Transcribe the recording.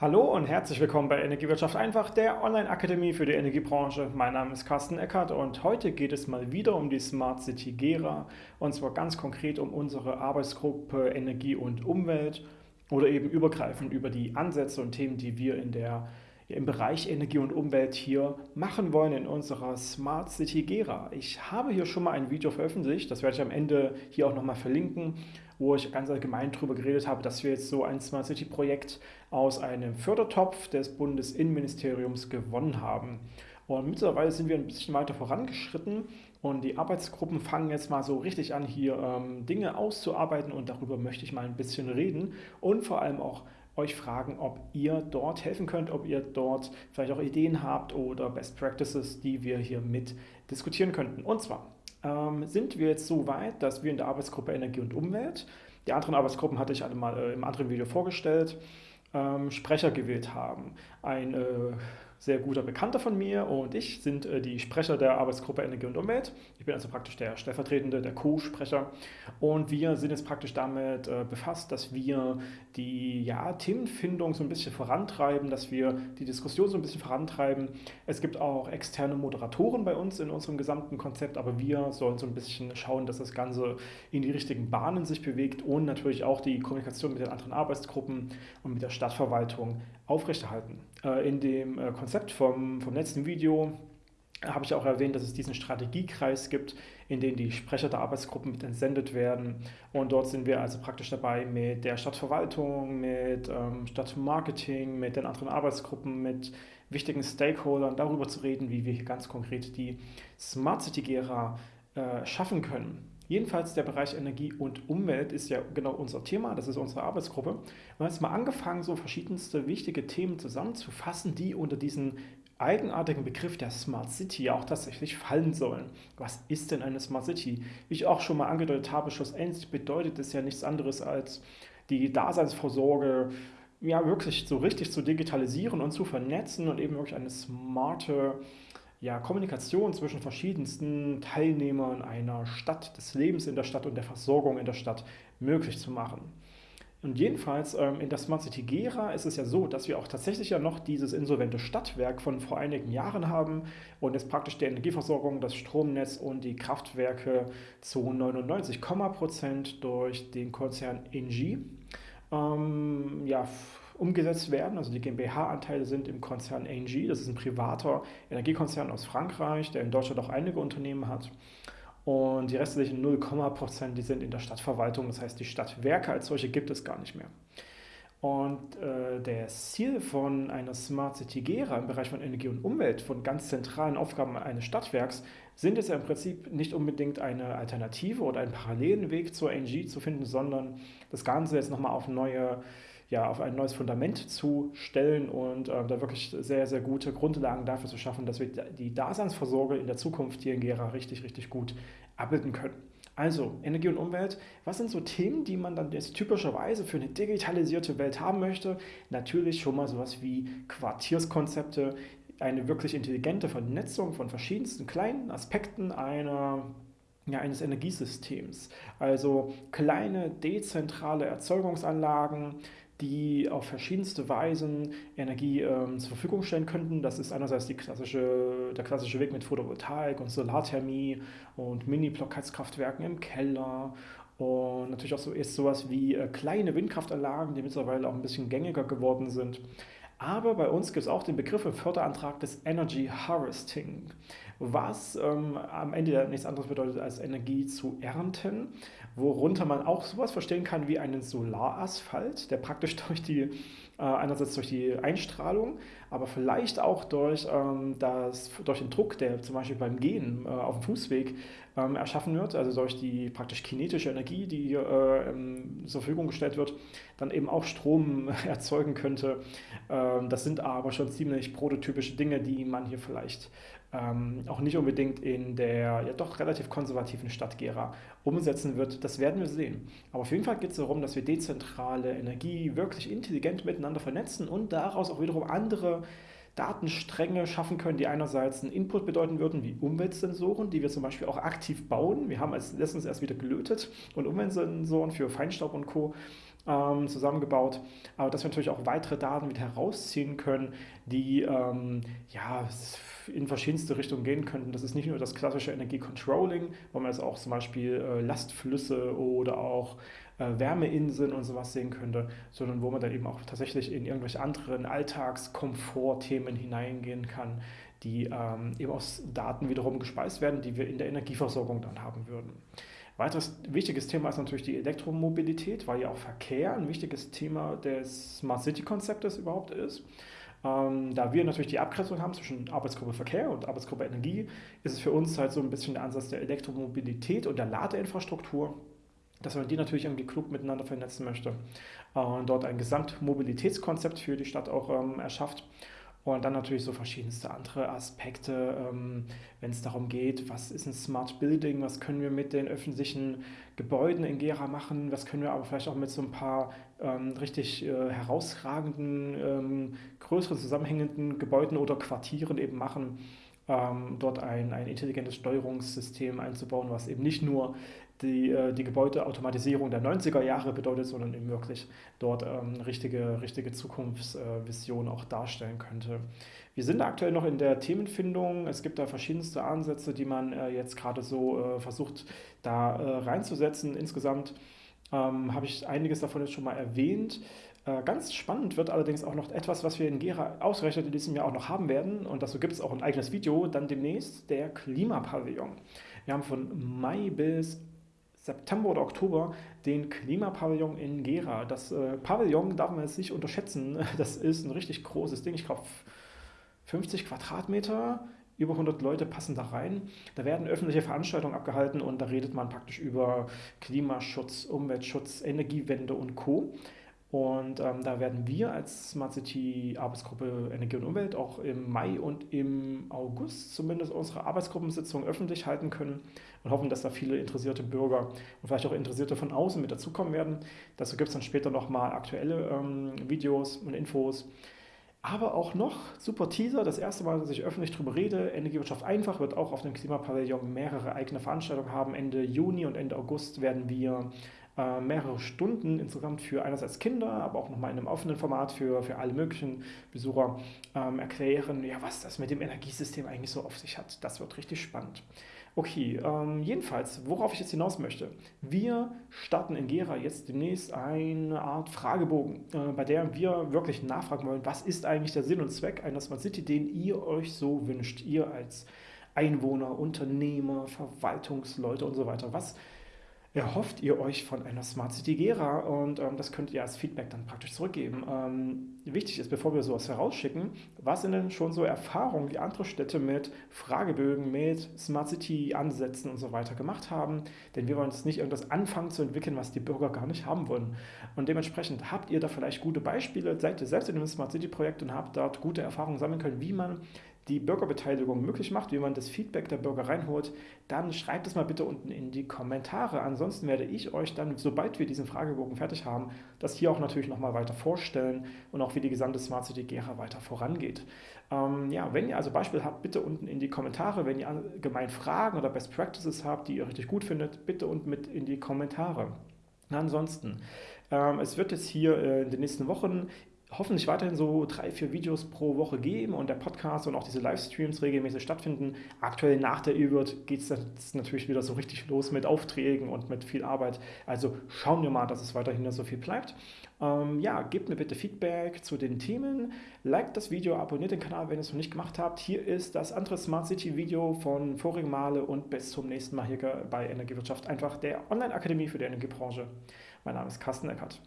Hallo und herzlich willkommen bei Energiewirtschaft einfach, der Online-Akademie für die Energiebranche. Mein Name ist Carsten Eckert und heute geht es mal wieder um die Smart City Gera und zwar ganz konkret um unsere Arbeitsgruppe Energie und Umwelt oder eben übergreifend über die Ansätze und Themen, die wir in der im Bereich Energie und Umwelt hier machen wollen in unserer Smart City Gera. Ich habe hier schon mal ein Video veröffentlicht, das werde ich am Ende hier auch nochmal verlinken, wo ich ganz allgemein darüber geredet habe, dass wir jetzt so ein Smart City Projekt aus einem Fördertopf des Bundesinnenministeriums gewonnen haben. Und mittlerweile sind wir ein bisschen weiter vorangeschritten und die Arbeitsgruppen fangen jetzt mal so richtig an, hier ähm, Dinge auszuarbeiten und darüber möchte ich mal ein bisschen reden und vor allem auch euch fragen, ob ihr dort helfen könnt, ob ihr dort vielleicht auch Ideen habt oder Best Practices, die wir hier mit diskutieren könnten. Und zwar ähm, sind wir jetzt so weit, dass wir in der Arbeitsgruppe Energie und Umwelt, die anderen Arbeitsgruppen hatte ich alle mal äh, im anderen Video vorgestellt, ähm, Sprecher gewählt haben. Ein äh, sehr guter Bekannter von mir und ich sind äh, die Sprecher der Arbeitsgruppe Energie und Umwelt. Ich bin also praktisch der stellvertretende, der Co-Sprecher und wir sind jetzt praktisch damit äh, befasst, dass wir die ja, Themenfindung so ein bisschen vorantreiben, dass wir die Diskussion so ein bisschen vorantreiben. Es gibt auch externe Moderatoren bei uns in unserem gesamten Konzept, aber wir sollen so ein bisschen schauen, dass das Ganze in die richtigen Bahnen sich bewegt und natürlich auch die Kommunikation mit den anderen Arbeitsgruppen und mit der Stadtverwaltung aufrechterhalten. Äh, in dem äh, Konzept vom, vom letzten Video habe ich auch erwähnt, dass es diesen Strategiekreis gibt, in den die Sprecher der Arbeitsgruppen mit entsendet werden. Und dort sind wir also praktisch dabei mit der Stadtverwaltung, mit ähm, Stadtmarketing, mit den anderen Arbeitsgruppen, mit wichtigen Stakeholdern darüber zu reden, wie wir hier ganz konkret die Smart City Gera äh, schaffen können. Jedenfalls der Bereich Energie und Umwelt ist ja genau unser Thema, das ist unsere Arbeitsgruppe. Wir haben jetzt mal angefangen, so verschiedenste wichtige Themen zusammenzufassen, die unter diesen eigenartigen Begriff der Smart City auch tatsächlich fallen sollen. Was ist denn eine Smart City? Wie ich auch schon mal angedeutet habe, schlussendlich bedeutet es ja nichts anderes als die Daseinsvorsorge ja wirklich so richtig zu digitalisieren und zu vernetzen und eben wirklich eine smarte ja, Kommunikation zwischen verschiedensten Teilnehmern einer Stadt, des Lebens in der Stadt und der Versorgung in der Stadt möglich zu machen. Und jedenfalls ähm, in der Smart City Gera ist es ja so, dass wir auch tatsächlich ja noch dieses insolvente Stadtwerk von vor einigen Jahren haben und jetzt praktisch die Energieversorgung, das Stromnetz und die Kraftwerke zu 99, Prozent durch den Konzern Engie ähm, ja, umgesetzt werden. Also die GmbH-Anteile sind im Konzern ANG, das ist ein privater Energiekonzern aus Frankreich, der in Deutschland auch einige Unternehmen hat. Und die restlichen 0, Prozent, die sind in der Stadtverwaltung, das heißt die Stadtwerke als solche gibt es gar nicht mehr. Und äh, das Ziel von einer Smart City Gera im Bereich von Energie und Umwelt, von ganz zentralen Aufgaben eines Stadtwerks, sind es ja im Prinzip nicht unbedingt eine Alternative oder einen parallelen Weg zur NG zu finden, sondern das Ganze jetzt nochmal auf neue ja, auf ein neues Fundament zu stellen und äh, da wirklich sehr, sehr gute Grundlagen dafür zu schaffen, dass wir die Daseinsvorsorge in der Zukunft hier in Gera richtig, richtig gut abbilden können. Also Energie und Umwelt, was sind so Themen, die man dann jetzt typischerweise für eine digitalisierte Welt haben möchte? Natürlich schon mal sowas wie Quartierskonzepte, eine wirklich intelligente Vernetzung von verschiedensten kleinen Aspekten einer ja, eines Energiesystems. Also kleine dezentrale Erzeugungsanlagen, die auf verschiedenste Weisen Energie ähm, zur Verfügung stellen könnten. Das ist einerseits die klassische, der klassische Weg mit Photovoltaik und Solarthermie und Mini-Blockheizkraftwerken im Keller und natürlich auch so ist sowas wie äh, kleine Windkraftanlagen, die mittlerweile auch ein bisschen gängiger geworden sind. Aber bei uns gibt es auch den Begriff im Förderantrag des Energy Harvesting, was ähm, am Ende nichts anderes bedeutet als Energie zu ernten, worunter man auch sowas verstehen kann wie einen Solarasphalt, der praktisch durch die, äh, einerseits durch die Einstrahlung, aber vielleicht auch durch, ähm, das, durch den Druck, der zum Beispiel beim Gehen äh, auf dem Fußweg ähm, erschaffen wird, also durch die praktisch kinetische Energie, die hier äh, ähm, zur Verfügung gestellt wird, dann eben auch Strom erzeugen könnte. Ähm, das sind aber schon ziemlich prototypische Dinge, die man hier vielleicht ähm, auch nicht unbedingt in der ja doch relativ konservativen Stadt Gera umsetzen wird. Das werden wir sehen. Aber auf jeden Fall geht es darum, dass wir dezentrale Energie wirklich intelligent miteinander vernetzen und daraus auch wiederum andere Datenstränge schaffen können, die einerseits einen Input bedeuten würden, wie Umweltsensoren, die wir zum Beispiel auch aktiv bauen. Wir haben als letztens erst wieder gelötet und Umweltsensoren für Feinstaub und Co. ähm, zusammengebaut, aber dass wir natürlich auch weitere Daten wieder herausziehen können, die ähm, ja, in verschiedenste Richtungen gehen könnten. Das ist nicht nur das klassische Energiecontrolling, wo man jetzt auch zum Beispiel äh, Lastflüsse oder auch äh, Wärmeinseln und sowas sehen könnte, sondern wo man dann eben auch tatsächlich in irgendwelche anderen Alltagskomfortthemen hineingehen kann, die ähm, eben aus Daten wiederum gespeist werden, die wir in der Energieversorgung dann haben würden. Weiteres wichtiges Thema ist natürlich die Elektromobilität, weil ja auch Verkehr ein wichtiges Thema des Smart City Konzeptes überhaupt ist. Ähm, da wir natürlich die Abgrenzung haben zwischen Arbeitsgruppe Verkehr und Arbeitsgruppe Energie, ist es für uns halt so ein bisschen der Ansatz der Elektromobilität und der Ladeinfrastruktur, dass man die natürlich irgendwie klug miteinander vernetzen möchte und dort ein Gesamtmobilitätskonzept für die Stadt auch ähm, erschafft. Und dann natürlich so verschiedenste andere Aspekte, ähm, wenn es darum geht, was ist ein Smart Building, was können wir mit den öffentlichen Gebäuden in Gera machen, was können wir aber vielleicht auch mit so ein paar ähm, richtig äh, herausragenden, ähm, größeren zusammenhängenden Gebäuden oder Quartieren eben machen ähm, dort ein, ein intelligentes Steuerungssystem einzubauen, was eben nicht nur die, äh, die Gebäudeautomatisierung der 90er Jahre bedeutet, sondern eben wirklich dort ähm, richtige, richtige Zukunftsvision auch darstellen könnte. Wir sind aktuell noch in der Themenfindung. Es gibt da verschiedenste Ansätze, die man äh, jetzt gerade so äh, versucht, da äh, reinzusetzen. Insgesamt ähm, habe ich einiges davon jetzt schon mal erwähnt. Äh, ganz spannend wird allerdings auch noch etwas, was wir in Gera ausgerechnet in diesem Jahr auch noch haben werden. Und dazu gibt es auch ein eigenes Video, dann demnächst der Klimapavillon. Wir haben von Mai bis September oder Oktober den Klimapavillon in Gera. Das äh, Pavillon darf man jetzt nicht unterschätzen. Das ist ein richtig großes Ding. Ich glaube, 50 Quadratmeter, über 100 Leute passen da rein. Da werden öffentliche Veranstaltungen abgehalten und da redet man praktisch über Klimaschutz, Umweltschutz, Energiewende und Co. Und ähm, da werden wir als Smart City Arbeitsgruppe Energie und Umwelt auch im Mai und im August zumindest unsere Arbeitsgruppensitzung öffentlich halten können und hoffen, dass da viele interessierte Bürger und vielleicht auch Interessierte von außen mit dazukommen werden. Dazu gibt es dann später nochmal aktuelle ähm, Videos und Infos. Aber auch noch, super Teaser, das erste Mal, dass ich öffentlich darüber rede, Energiewirtschaft einfach wird auch auf dem Klimapavillon mehrere eigene Veranstaltungen haben. Ende Juni und Ende August werden wir äh, mehrere Stunden insgesamt für einerseits Kinder, aber auch nochmal in einem offenen Format für, für alle möglichen Besucher ähm, erklären, ja, was das mit dem Energiesystem eigentlich so auf sich hat. Das wird richtig spannend. Okay, ähm, jedenfalls, worauf ich jetzt hinaus möchte. Wir starten in Gera jetzt demnächst eine Art Fragebogen, äh, bei der wir wirklich nachfragen wollen, was ist eigentlich der Sinn und Zweck einer Smart City, den ihr euch so wünscht, ihr als Einwohner, Unternehmer, Verwaltungsleute und so weiter. Was erhofft ihr euch von einer Smart City Gera und ähm, das könnt ihr als Feedback dann praktisch zurückgeben. Ähm, wichtig ist, bevor wir sowas herausschicken, was sind denn schon so Erfahrungen, die andere Städte mit Fragebögen, mit Smart City Ansätzen und so weiter gemacht haben, denn wir wollen jetzt nicht irgendwas anfangen zu entwickeln, was die Bürger gar nicht haben wollen. Und dementsprechend habt ihr da vielleicht gute Beispiele, seid ihr selbst in einem Smart City Projekt und habt dort gute Erfahrungen sammeln können, wie man die Bürgerbeteiligung möglich macht, wie man das Feedback der Bürger reinholt, dann schreibt es mal bitte unten in die Kommentare. Ansonsten werde ich euch dann, sobald wir diesen Fragebogen fertig haben, das hier auch natürlich nochmal weiter vorstellen und auch wie die gesamte Smart City Gera weiter vorangeht. Ähm, ja, wenn ihr also Beispiele habt, bitte unten in die Kommentare. Wenn ihr allgemein Fragen oder Best Practices habt, die ihr richtig gut findet, bitte unten mit in die Kommentare. Ansonsten, ähm, es wird jetzt hier äh, in den nächsten Wochen hoffentlich weiterhin so drei, vier Videos pro Woche geben und der Podcast und auch diese Livestreams regelmäßig stattfinden. Aktuell nach der E-Word geht es natürlich wieder so richtig los mit Aufträgen und mit viel Arbeit. Also schauen wir mal, dass es weiterhin so viel bleibt. Ähm, ja, gebt mir bitte Feedback zu den Themen. Liked das Video, abonniert den Kanal, wenn ihr es noch nicht gemacht habt. Hier ist das andere Smart City Video von vorigen Male und bis zum nächsten Mal hier bei Energiewirtschaft. Einfach der Online-Akademie für die Energiebranche. Mein Name ist Carsten Eckert.